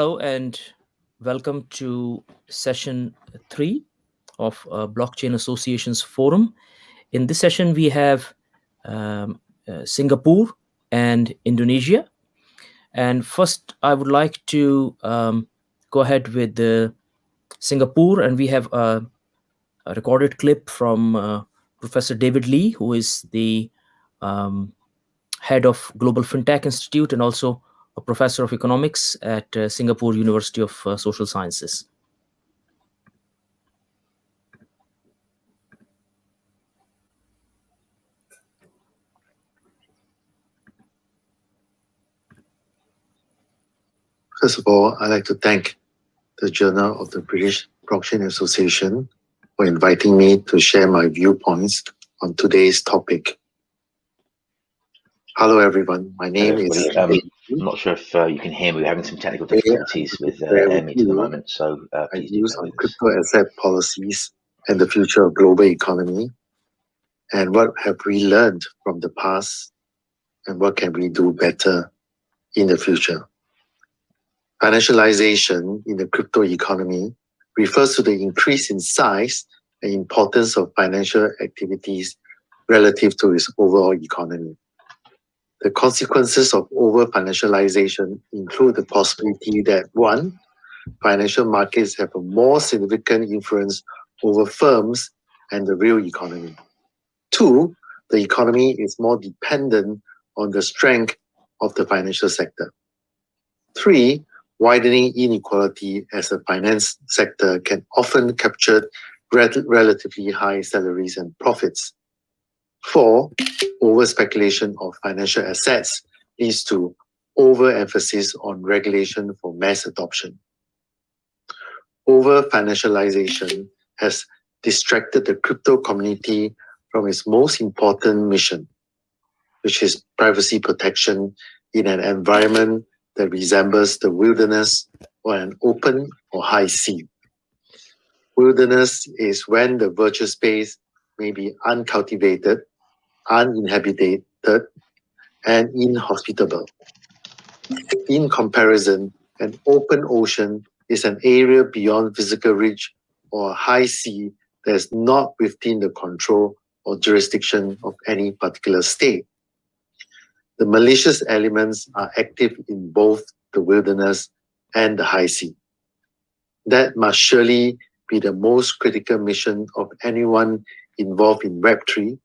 Hello and welcome to session three of uh, Blockchain Associations Forum. In this session, we have um, uh, Singapore and Indonesia. And first, I would like to um, go ahead with the Singapore, and we have a, a recorded clip from uh, Professor David Lee, who is the um, head of Global FinTech Institute and also a professor of economics at uh, Singapore University of uh, Social Sciences. First of all, I'd like to thank the Journal of the British Blockchain Association for inviting me to share my viewpoints on today's topic. Hello, everyone. My name Hello, is. um, I'm not sure if uh, you can hear me. We're having some technical difficulties with uh, AirMeet at the moment, so uh, please use on crypto asset policies and the future of global economy, and what have we learned from the past, and what can we do better in the future. Financialization in the crypto economy refers to the increase in size and importance of financial activities relative to its overall economy. The consequences of over financialization include the possibility that one, financial markets have a more significant influence over firms and the real economy. Two, the economy is more dependent on the strength of the financial sector. Three, widening inequality as the finance sector can often capture relatively high salaries and profits. Four, over speculation of financial assets leads to overemphasis on regulation for mass adoption. Over financialization has distracted the crypto community from its most important mission, which is privacy protection in an environment that resembles the wilderness or an open or high sea. Wilderness is when the virtual space may be uncultivated, uninhabited, and inhospitable. In comparison, an open ocean is an area beyond physical reach or high sea that is not within the control or jurisdiction of any particular state. The malicious elements are active in both the wilderness and the high sea. That must surely be the most critical mission of anyone involved in Web3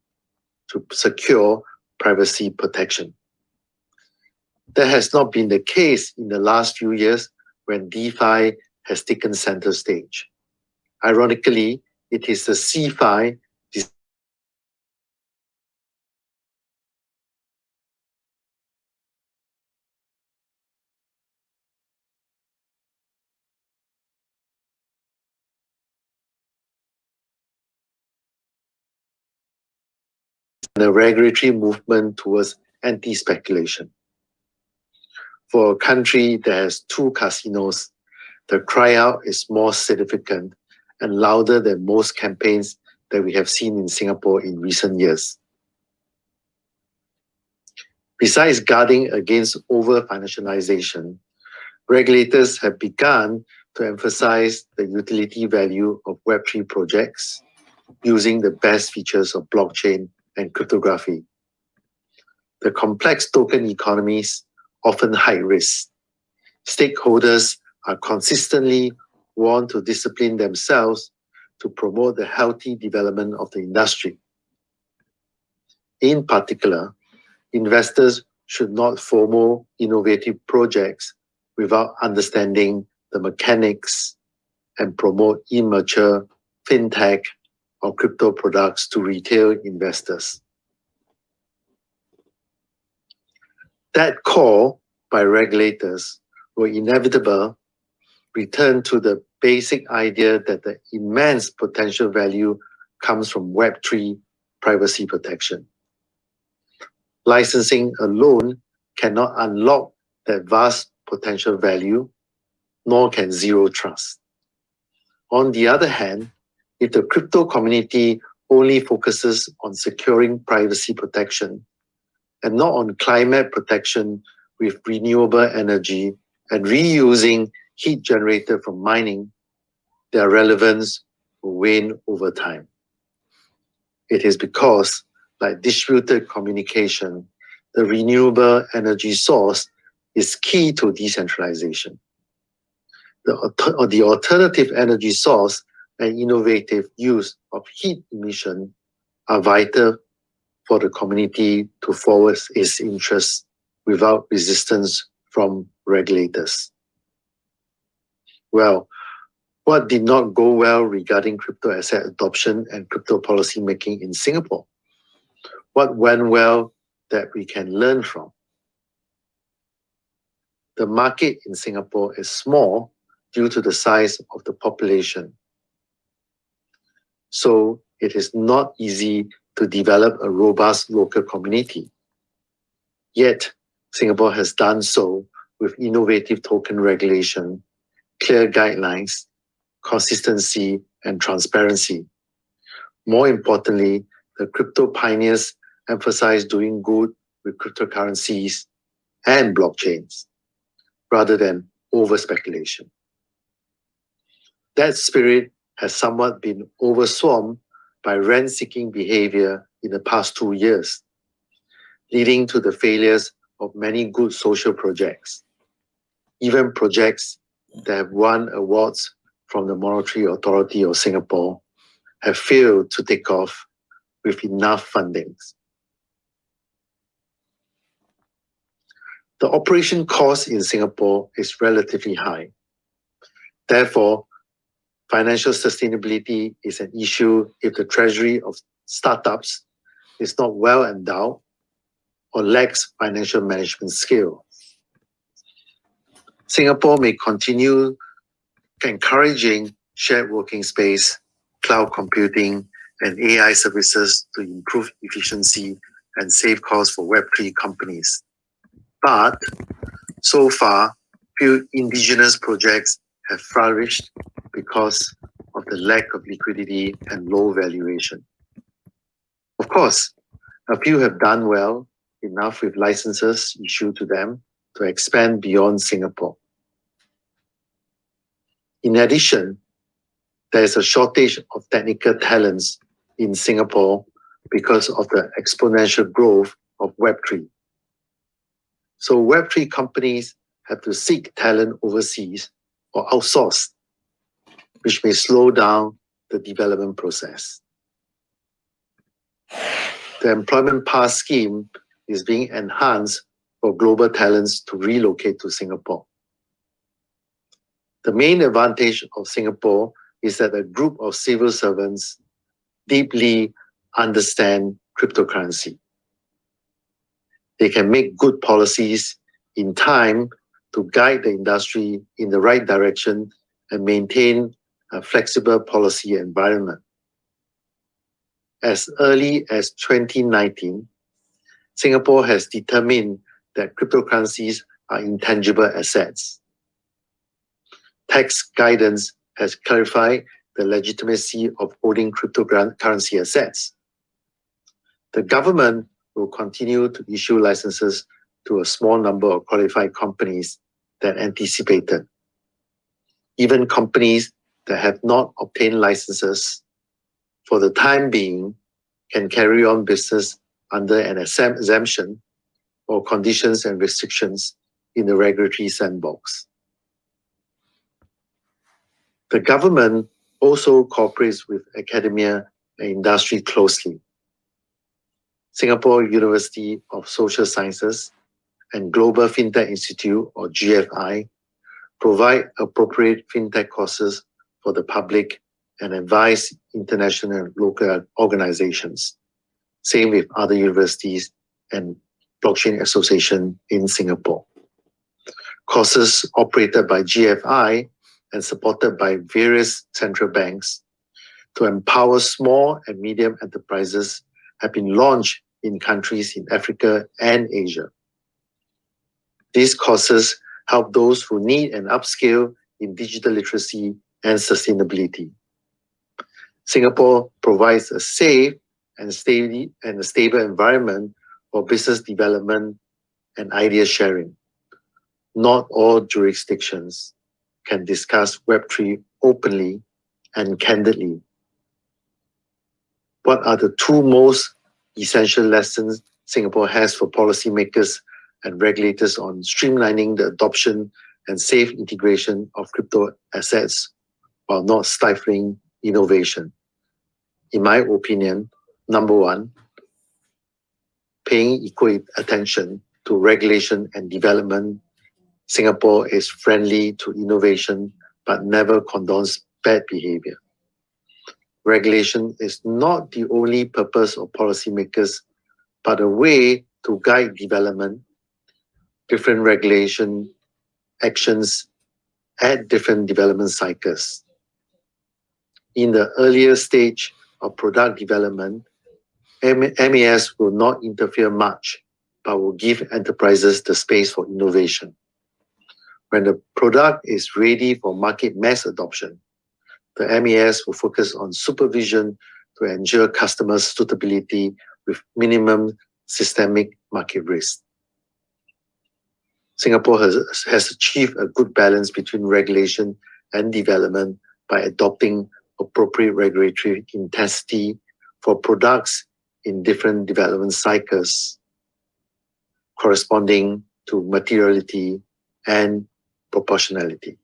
to secure privacy protection. That has not been the case in the last few years when DeFi has taken center stage. Ironically, it is the CeFi the regulatory movement towards anti-speculation. For a country that has two casinos, the cry out is more significant and louder than most campaigns that we have seen in Singapore in recent years. Besides guarding against over-financialization, regulators have begun to emphasize the utility value of Web3 projects using the best features of blockchain and cryptography. The complex token economies often high risk. Stakeholders are consistently warned to discipline themselves to promote the healthy development of the industry. In particular, investors should not FOMO innovative projects without understanding the mechanics and promote immature fintech or crypto products to retail investors. That call by regulators will inevitably return to the basic idea that the immense potential value comes from Web3 privacy protection. Licensing alone cannot unlock that vast potential value, nor can zero trust. On the other hand, if the crypto community only focuses on securing privacy protection and not on climate protection with renewable energy and reusing heat generated from mining, their relevance will wane over time. It is because, like distributed communication, the renewable energy source is key to decentralization. The, the alternative energy source and innovative use of heat emission are vital for the community to forward its interests without resistance from regulators. Well, what did not go well regarding crypto asset adoption and crypto policy making in Singapore? What went well that we can learn from? The market in Singapore is small due to the size of the population. So it is not easy to develop a robust local community. Yet, Singapore has done so with innovative token regulation, clear guidelines, consistency, and transparency. More importantly, the crypto pioneers emphasize doing good with cryptocurrencies and blockchains rather than over speculation. That spirit has somewhat been overswum by rent-seeking behavior in the past two years, leading to the failures of many good social projects, even projects that have won awards from the Monetary Authority of Singapore have failed to take off with enough fundings. The operation cost in Singapore is relatively high. Therefore, financial sustainability is an issue if the treasury of startups is not well endowed or lacks financial management skill. Singapore may continue encouraging shared working space, cloud computing, and AI services to improve efficiency and save costs for Web3 companies. But so far, few indigenous projects have flourished because of the lack of liquidity and low valuation. Of course, a few have done well enough with licenses issued to them to expand beyond Singapore. In addition, there is a shortage of technical talents in Singapore because of the exponential growth of Web3. So Web3 companies have to seek talent overseas or outsource, which may slow down the development process. The employment pass scheme is being enhanced for global talents to relocate to Singapore. The main advantage of Singapore is that a group of civil servants deeply understand cryptocurrency. They can make good policies in time to guide the industry in the right direction and maintain a flexible policy environment. As early as 2019, Singapore has determined that cryptocurrencies are intangible assets tax guidance has clarified the legitimacy of holding cryptocurrency assets. The government will continue to issue licenses to a small number of qualified companies that anticipated. Even companies that have not obtained licenses for the time being can carry on business under an exemption or conditions and restrictions in the regulatory sandbox. The government also cooperates with academia and industry closely. Singapore University of Social Sciences and Global FinTech Institute, or GFI, provide appropriate FinTech courses for the public and advise international and local organizations. Same with other universities and Blockchain Association in Singapore. Courses operated by GFI and supported by various central banks to empower small and medium enterprises have been launched in countries in Africa and Asia. These courses help those who need an upskill in digital literacy and sustainability. Singapore provides a safe and, steady, and a stable environment for business development and idea sharing. not all jurisdictions can discuss Web3 openly and candidly. What are the two most essential lessons Singapore has for policymakers and regulators on streamlining the adoption and safe integration of crypto assets while not stifling innovation? In my opinion, number one, paying equal attention to regulation and development. Singapore is friendly to innovation, but never condones bad behavior. Regulation is not the only purpose of policymakers, but a way to guide development. Different regulation actions at different development cycles. In the earlier stage of product development, MAS will not interfere much, but will give enterprises the space for innovation. When the product is ready for market mass adoption, the MAS will focus on supervision to ensure customers' suitability with minimum systemic market risk. Singapore has, has achieved a good balance between regulation and development by adopting appropriate regulatory intensity for products in different development cycles corresponding to materiality and proportionality.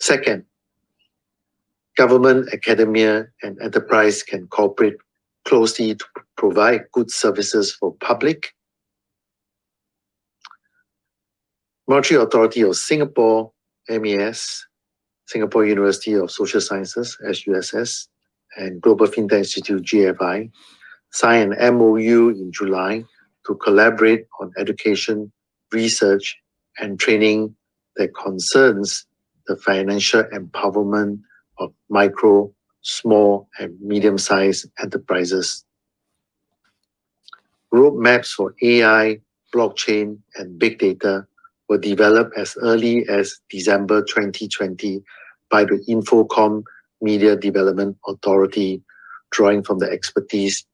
Second, government, academia, and enterprise can cooperate closely to provide good services for public. Monetary Authority of Singapore, MAS, Singapore University of Social Sciences, SUSS, and Global FinTech Institute, GFI, signed an MOU in July to collaborate on education, research, and training that concerns the financial empowerment of micro, small, and medium-sized enterprises. Roadmaps for AI, blockchain, and big data were developed as early as December 2020 by the Infocomm Media Development Authority, drawing from the expertise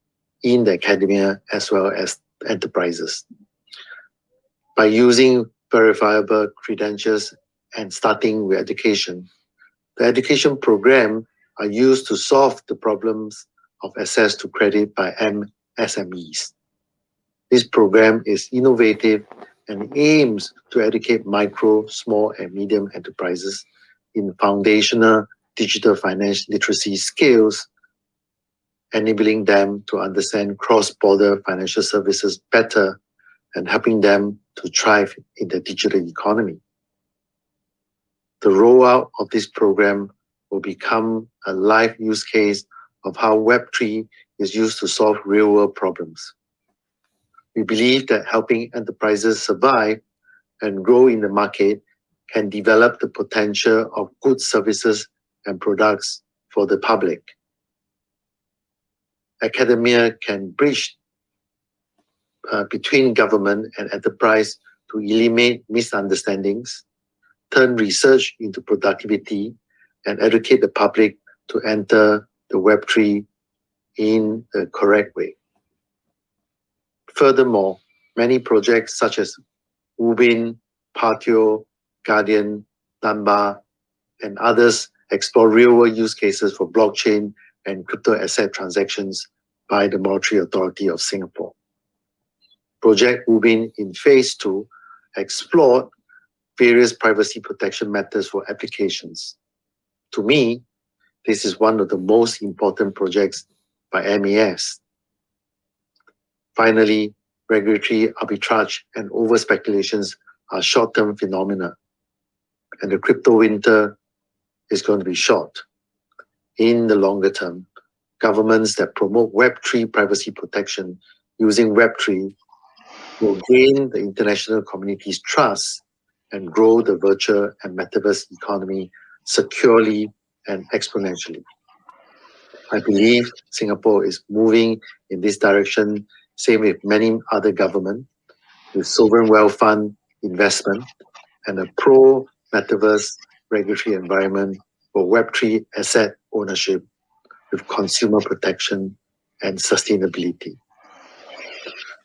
in the academia as well as enterprises. By using verifiable credentials and starting with education, the education program are used to solve the problems of access to credit by MSMEs. This program is innovative and aims to educate micro, small, and medium enterprises in foundational digital finance literacy skills, enabling them to understand cross-border financial services better and helping them to thrive in the digital economy. The rollout of this program will become a live use case of how Web3 is used to solve real-world problems. We believe that helping enterprises survive and grow in the market can develop the potential of good services and products for the public. Academia can bridge uh, between government and enterprise to eliminate misunderstandings, turn research into productivity, and educate the public to enter the Web3 in the correct way. Furthermore, many projects such as Ubin, Patio, Guardian, Namba, and others explore real-world use cases for blockchain and crypto asset transactions by the Monetary Authority of Singapore. Project Ubin in phase two explored various privacy protection methods for applications. To me, this is one of the most important projects by MAS. Finally, regulatory arbitrage and over-speculations are short-term phenomena, and the crypto winter is going to be short. In the longer term, governments that promote Web3 privacy protection using Web3 will gain the international community's trust and grow the virtual and metaverse economy securely and exponentially. I believe Singapore is moving in this direction, same with many other governments, with sovereign wealth fund investment and a pro-metaverse regulatory environment for Web3 asset ownership with consumer protection and sustainability.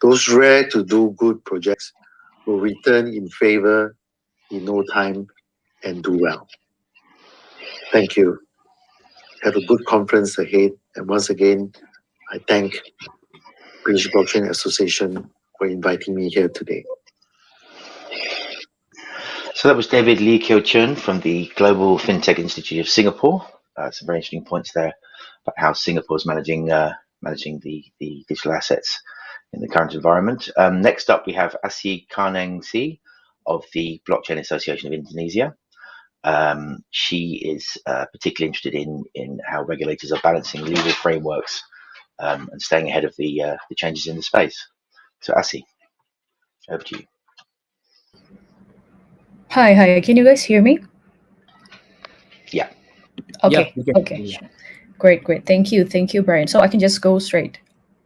Those rare to do good projects will return in favor in no time and do well. Thank you. Have a good conference ahead. And once again, I thank British Blockchain Association for inviting me here today. So that was David Lee Kuo Chuen from the Global FinTech Institute of Singapore. Uh, some very interesting points there about how Singapore is managing uh, managing the, the digital assets in the current environment. Um, next up, we have Asih Karnengsih of the Blockchain Association of Indonesia. Um, she is uh, particularly interested in in how regulators are balancing legal frameworks um, and staying ahead of the uh, the changes in the space. So, Asih, over to you. Hi, hi. Can you guys hear me? Yeah. Okay. we can- okay. yeah. Great, great. Thank you, thank you, Brian. So I can just go straight,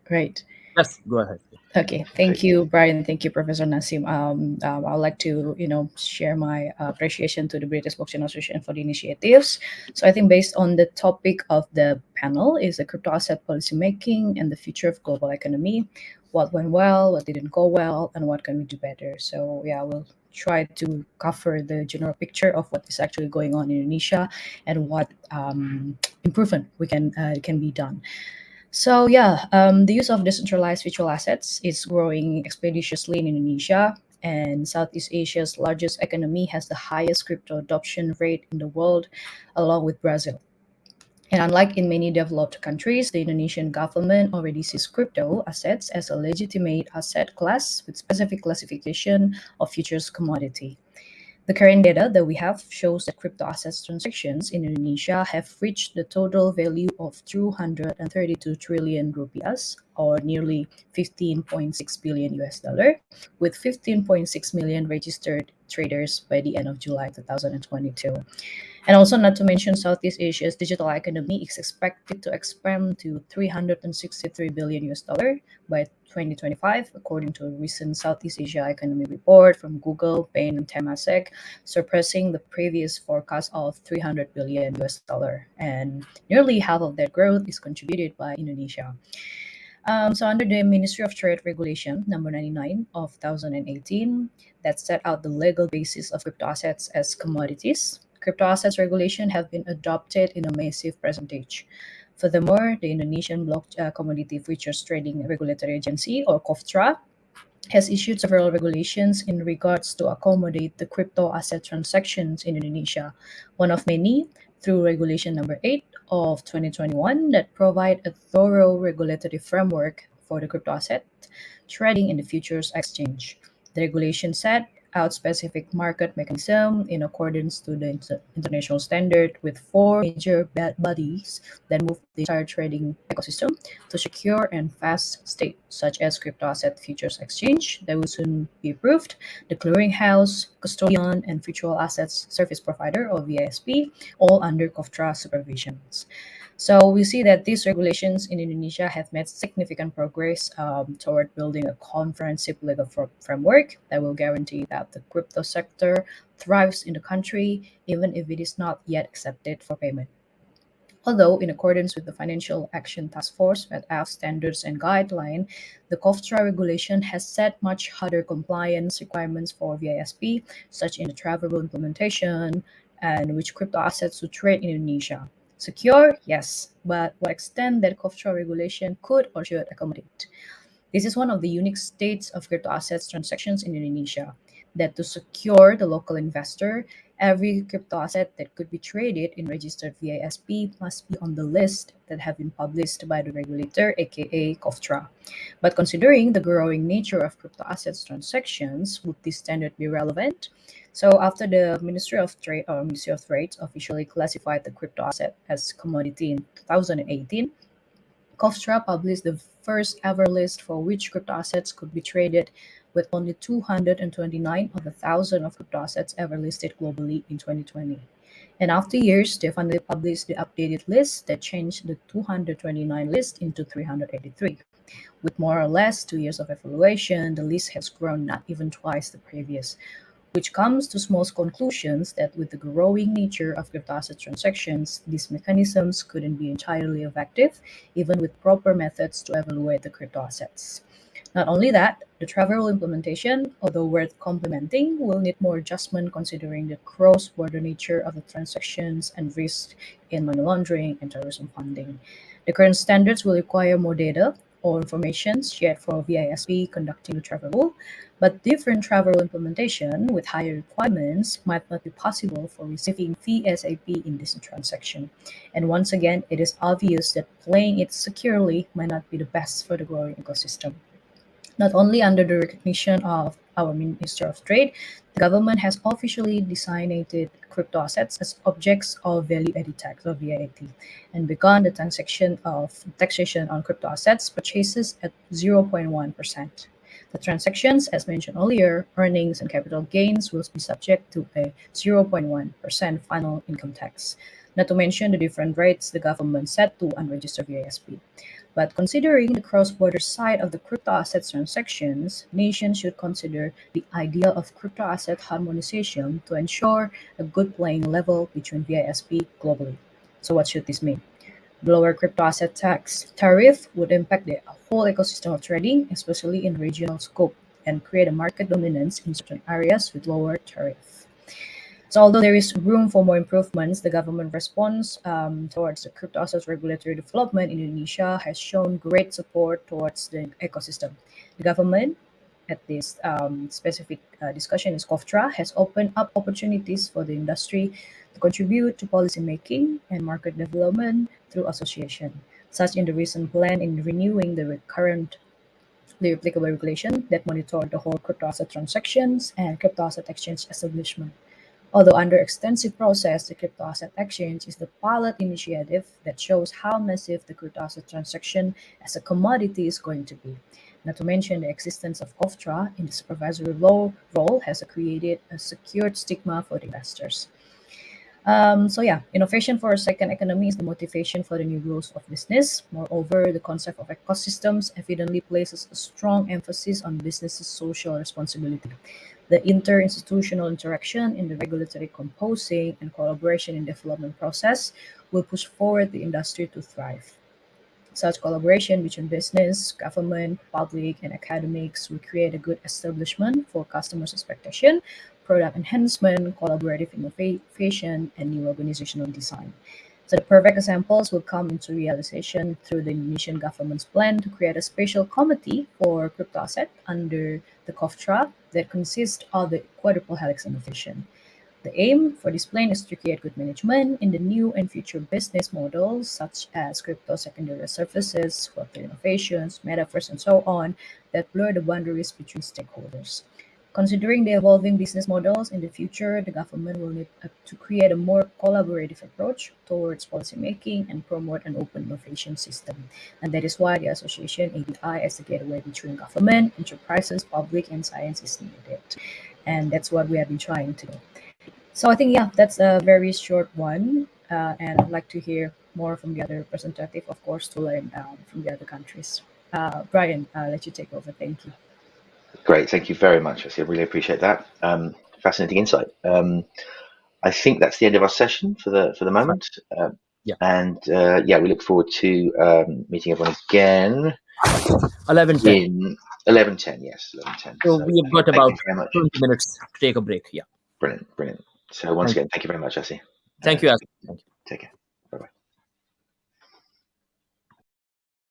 right? Yes, go ahead. Okay, thank you, Brian. Thank you, Professor Naseem. Um, um, I'd like to, you know, share my uh, appreciation to the British Blockchain Association for the initiatives. So I think based on the topic of the panel is the crypto asset policy making and the future of global economy. What went well, what didn't go well, and what can we do better? So yeah, we'll try to cover the general picture of what is actually going on in Indonesia and what um, improvement we can uh, can be done. So yeah, um, the use of decentralized virtual assets is growing expeditiously in Indonesia, and Southeast Asia's largest economy has the highest crypto adoption rate in the world, along with Brazil. And unlike in many developed countries, the Indonesian government already sees crypto assets as a legitimate asset class with specific classification of futures commodity. The current data that we have shows that crypto assets transactions in Indonesia have reached the total value of 232 trillion rupiahs, or nearly 15.6 billion US dollar, with 15.6 million registered traders by the end of July 2022. And also, not to mention, Southeast Asia's digital economy is expected to expand to 363 billion US dollar by 2025, according to a recent Southeast Asia economy report from Google, Bain, and Temasek, surpassing the previous forecast of 300 billion US dollar. And nearly half of that growth is contributed by Indonesia. Um, so under the Ministry of Trade Regulation number 99 of 2018, that set out the legal basis of crypto assets as commodities, crypto assets regulation have been adopted in a massive percentage. Furthermore, the Indonesian Block uh, Commodity Futures Trading Regulatory Agency, or COFTRA, has issued several regulations in regards to accommodate the crypto asset transactions in Indonesia, one of many through Regulation Number 8 of 2021 that provide a thorough regulatory framework for the crypto asset trading in the futures exchange. The regulation set out specific market mechanism in accordance to the inter- international standard with four major bodies that move the entire trading ecosystem to secure and fast state, such as crypto asset futures exchange that will soon be approved, the clearinghouse, custodian, and virtual assets service provider or VISP, all under COFTRA supervisions. So we see that these regulations in Indonesia have made significant progress um, toward building a comprehensive legal framework that will guarantee that the crypto sector thrives in the country, even if it is not yet accepted for payment. Although, in accordance with the Financial Action Task Force FATF standards and guideline, the COFTRA regulation has set much harder compliance requirements for VISP, such in the travel implementation and which crypto assets to trade in Indonesia. Secure, yes, but what extent that COFTRA regulation could or should accommodate. This is one of the unique states of crypto assets transactions in Indonesia. That to secure the local investor, every crypto asset that could be traded in registered VISP must be on the list that have been published by the regulator, aka COFTRA. But considering the growing nature of crypto assets transactions, would this standard be relevant? So after the Ministry of Trade or Ministry of Trade officially classified the crypto asset as commodity in 2018, COFTRA published the first ever list for which crypto assets could be traded with only 229 of the 1,000 of crypto assets ever listed globally in 2020. And after years, they finally published the updated list that changed the 229 list into 383. With more or less two years of evaluation, the list has grown not even twice the previous, which comes to Small's conclusions that with the growing nature of crypto asset transactions, these mechanisms couldn't be entirely effective, even with proper methods to evaluate the crypto assets. Not only that, the travel implementation, although worth complementing, will need more adjustment considering the cross-border nature of the transactions and risk in money laundering and terrorism funding. The current standards will require more data or information shared for VISP conducting the travel rule, but different travel implementation with higher requirements might not be possible for receiving VASP in this transaction. And once again, it is obvious that playing it securely might not be the best for the growing ecosystem. Not only under the recognition of our Minister of Trade, the government has officially designated crypto assets as objects of value-added tax or VAT and begun the transaction of taxation on crypto assets purchases at 0.1%. The transactions, as mentioned earlier, earnings and capital gains will be subject to a 0.1% final income tax, not to mention the different rates the government set to unregistered VISP. But considering the cross-border side of the crypto assets transactions, nations should consider the idea of crypto asset harmonization to ensure a good playing level between VISP globally. So what should this mean? Lower crypto asset tax tariff would impact the whole ecosystem of trading, especially in regional scope, and create a market dominance in certain areas with lower tariff. So although there is room for more improvements, the government response um, towards the crypto assets regulatory development in Indonesia has shown great support towards the ecosystem. The government at this um, specific uh, discussion is COFTRA has opened up opportunities for the industry to contribute to policy making and market development through association, such in the recent plan in renewing the current the applicable regulation that monitor the whole crypto asset transactions and crypto asset exchange establishment. Although under extensive process, the Crypto Asset Exchange is the pilot initiative that shows how massive the crypto asset transaction as a commodity is going to be. Not to mention the existence of COFTRA in the supervisory law role has created a secured stigma for investors. Um, so yeah, innovation for a second economy is the motivation for the new rules of business. Moreover, the concept of ecosystems evidently places a strong emphasis on business's social responsibility. The interinstitutional interaction in the regulatory composing and collaboration in development process will push forward the industry to thrive. Such collaboration between business, government, public, and academics will create a good establishment for customers' expectation, product enhancement, collaborative innovation, and new organizational design. So the perfect examples will come into realization through the Indonesian government's plan to create a special committee for crypto asset under the COFTRA that consist of the quadruple helix innovation. The aim for this plan is to create good management in the new and future business models such as crypto secondary services, web innovations, metaverse, and so on that blur the boundaries between stakeholders. Considering the evolving business models in the future, the government will need to create a more collaborative approach towards policymaking and promote an open innovation system. And that is why the association ADI as the gateway between government, enterprises, public, and science is needed. And that's what we have been trying to do. So I think, yeah, that's a very short one. Uh, and I'd like to hear more from the other representative, of course, to learn um, from the other countries. Uh, Brian, I'll let you take over. Thank you. Great, thank you very much. I really appreciate that. Um, fascinating insight. Um, I think that's the end of our session for the for the moment. Um, yeah. And uh, yeah, we look forward to um, meeting everyone again. Eleven ten. Eleven ten. Yes, eleven ten. So, so we've got about twenty minutes to take a break. Yeah. Brilliant, brilliant. So once thank again, thank you very much, Jesse. Thank uh, you, Asih. Take care.